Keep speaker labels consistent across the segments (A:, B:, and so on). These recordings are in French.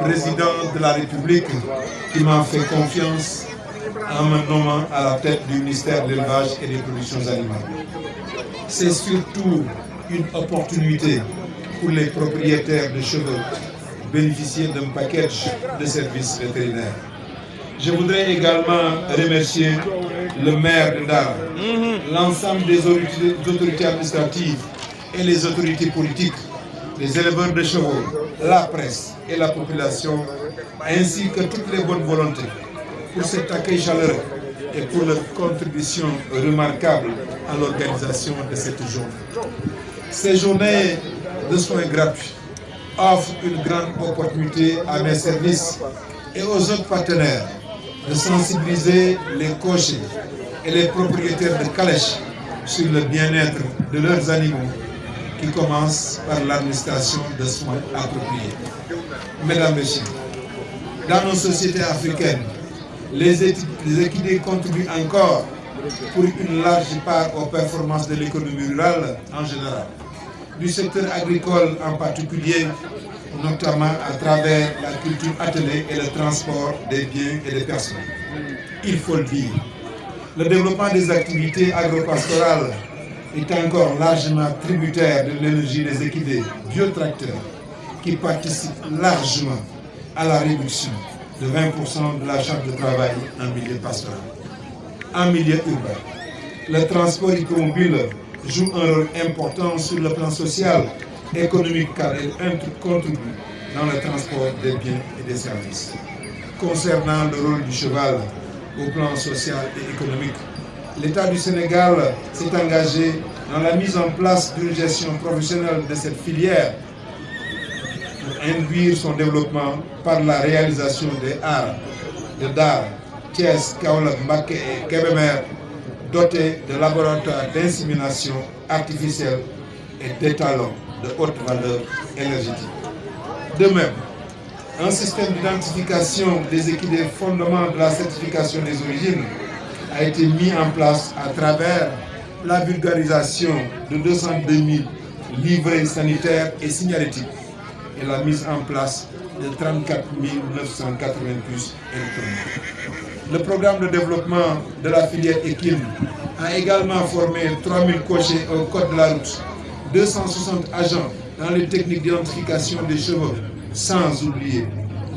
A: président de la République qui m'a fait confiance en me nommant à la tête du ministère de l'élevage et des productions animales. C'est surtout une opportunité pour les propriétaires de chevaux bénéficier d'un package de services vétérinaires. Je voudrais également remercier le maire de Dar, l'ensemble des autorités administratives et les autorités politiques, les éleveurs de chevaux, la presse et la population, ainsi que toutes les bonnes volontés pour cet accueil chaleureux et pour leur contribution remarquable à l'organisation de cette journée. Ces journées de soins gratuits offrent une grande opportunité à mes services et aux autres partenaires de sensibiliser les cochers et les propriétaires de calèches sur le bien-être de leurs animaux qui commence par l'administration de soins appropriés. Mesdames, Messieurs, dans nos sociétés africaines, les, équidés contribuent encore pour une large part aux performances de l'économie rurale en général, du secteur agricole en particulier, notamment à travers la culture attelée et le transport des biens et des personnes. Il faut le dire. Le développement des activités agropastorales est encore largement tributaire de l'énergie des équidés biotracteurs qui participent largement à la réduction de 20% de la charge de travail en milieu pastoral. En milieu urbain, le transport hippomobile joue un rôle important sur le plan social, économique car il contribue dans le transport des biens et des services. Concernant le rôle du cheval au plan social et économique, l'État du Sénégal s'est engagé dans la mise en place d'une gestion professionnelle de cette filière induire son développement par la réalisation des arts de Dar, Thiès, Kaolak, Mbake et Kebemer, dotés de laboratoires d'insémination artificielle et d'étalons de haute valeur énergétique. De même, un système d'identification des équidés fondements de la certification des origines a été mis en place à travers la vulgarisation de 202 000 livrets sanitaires et signalétiques et la mise en place de 34 980 puces électroniques. Le programme de développement de la filière équine a également formé 3000 cochers au code de la route, 260 agents dans les techniques d'identification des chevaux, sans oublier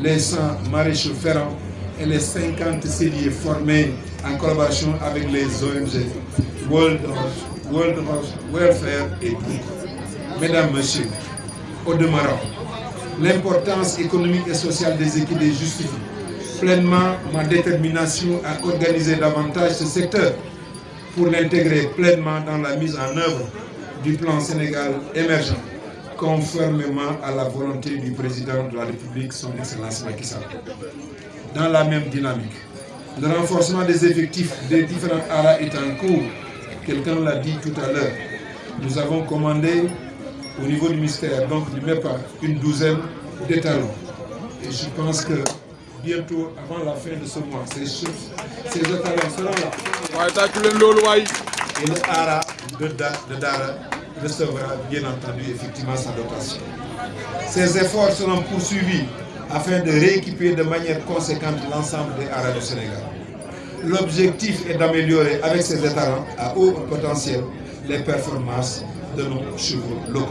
A: les 100 maréchaux ferrants et les 50 celliers formés en collaboration avec les ONG World, World Welfare et tout. Mesdames, Messieurs, au demeurant, l'importance économique et sociale des équipes justifie pleinement ma détermination à organiser davantage ce secteur pour l'intégrer pleinement dans la mise en œuvre du plan Sénégal émergent, conformément à la volonté du président de la République, son Excellence Macky Sall. Dans la même dynamique, le renforcement des effectifs des différents ARA est en cours. Quelqu'un l'a dit tout à l'heure. Nous avons commandé au niveau du ministère, donc du MEPA, une douzaine d'étalons. Et je pense que bientôt, avant la fin de ce mois, ces, ces étalons seront là. Et le ARA de, Dara recevra bien entendu effectivement sa dotation. Ces efforts seront poursuivis afin de rééquiper de manière conséquente l'ensemble des ARA du Sénégal. L'objectif est d'améliorer avec ces étalons à haut potentiel les performances de nos chevaux locaux.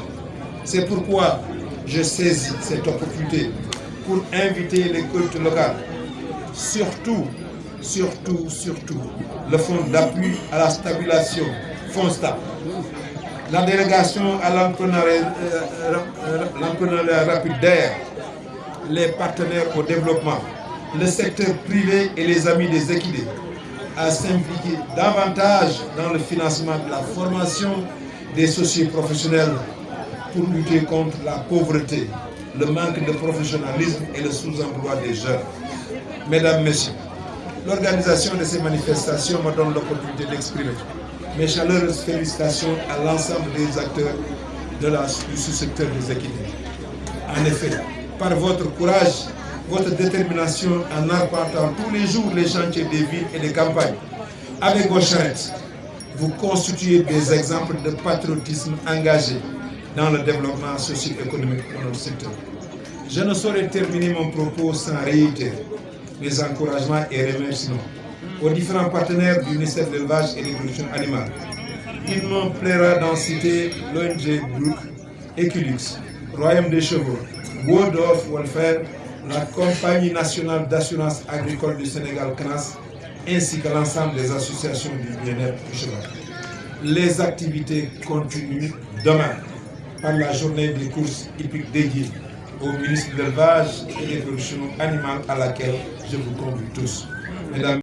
A: C'est pourquoi je saisis cette opportunité pour inviter les cultes locales, surtout, surtout, surtout, le fonds d'appui à la stabilisation, FONSTA, la délégation à l'entrepreneuriat euh, rapide d'air, les partenaires au développement, le secteur privé et les amis des équidés à s'impliquer davantage dans le financement de la formation des sociétés professionnels pour lutter contre la pauvreté, le manque de professionnalisme et le sous-emploi des jeunes. Mesdames, Messieurs, l'organisation de ces manifestations me donne l'opportunité d'exprimer mes chaleureuses félicitations à l'ensemble des acteurs de la, du sous-secteur des équidés. En effet, par votre courage, votre détermination en arpentant tous les jours les chantiers des villes et des campagnes, avec vos charrettes, vous constituez des exemples de patriotisme engagé dans le développement socio-économique de notre secteur. Je ne saurais terminer mon propos sans réitérer mes encouragements et remerciements aux différents partenaires du ministère de l'élevage et de l'agriculture animale. Il me plaira d'en citer l'ONG Brook, Equilux, Royaume des Chevaux, World Welfare, la Compagnie nationale d'assurance agricole du Sénégal, CNAS, ainsi que l'ensemble des associations du bien-être du cheval. Les activités continuent demain par la journée des courses hippiques dédiées au ministre de l'élevage et des productions animales à laquelle je vous convie tous. Mesdames